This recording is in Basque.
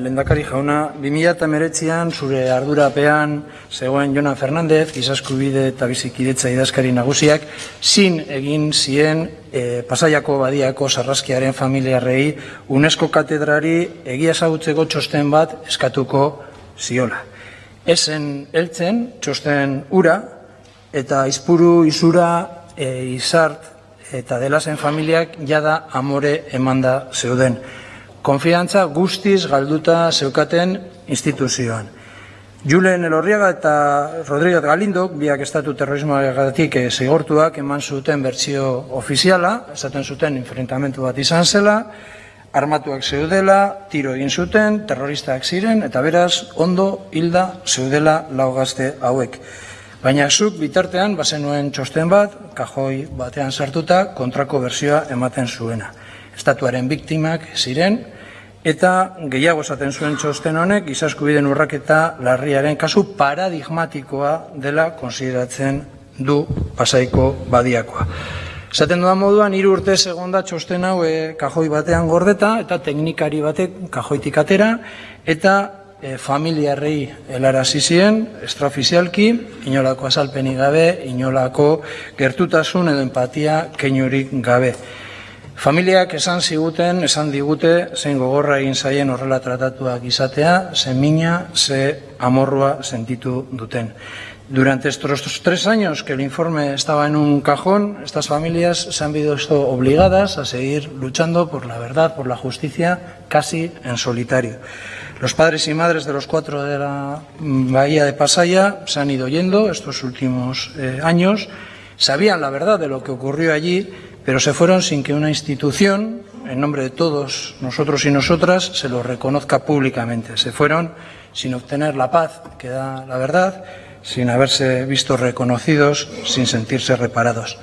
Lendakari jauna, 2008an zure ardurapean zegoen Jonan Fernandez, gizaskubide eta bizikidetza idazkari nagusiak, zin egin zien e, Pasaiako badiako sarraskiaren familiarrei UNESCO katedrari egia ezagutzeko txosten bat eskatuko ziola. Ezen heltzen txosten ura eta izpuru izura e, izart eta delazen familiak jada amore emanda zeuden konfiantza guztiz galduta zeukaten instituzioan. Julen Elorriaga eta Rodríguez Galindok, biak estatu terrorismoagatik zigortuak eman zuten bertsio ofiziala, esaten zuten enfrentamentu bat izan zela, armatuak zeudela, tiro egin zuten, terroristak ziren, eta beraz, ondo hilda zeudela laugazte hauek. Baina zuk bitartean, bazenuen txosten bat, kajoi batean sartuta, kontrako bersioa ematen zuena estatuaren biktimak ziren, eta gehiago esaten zuen txosten honek, izaskubiden urraketa larriaren kasu paradigmatikoa dela konsideratzen du pasaiko badiakoa. Esaten dudan moduan, hiru urte segonda txosten hau e, kajoi batean gordeta, eta teknikari batek kajoitik atera, eta e, familiarrei elara zizien, extraofizialki, inolako azalpenik gabe, inolako gertutasun edo empatia keinurik gabe. Familiak esan ziguten, esan digute, zein gogorra egin zaien horrela tratatuak izatea, ze mina, ze amorrua sentitu duten. Durante estos tres años que el informe estaba en un cajón, estas familias se han visto obligadas a seguir luchando por la verdad, por la justicia, casi en solitario. Los padres y madres de los cuatro de la bahía de Pasaya se han ido yendo estos últimos eh, años, sabían la verdad de lo que ocurrió allí, pero se fueron sin que una institución, en nombre de todos nosotros y nosotras, se lo reconozca públicamente. Se fueron sin obtener la paz que da la verdad, sin haberse visto reconocidos, sin sentirse reparados.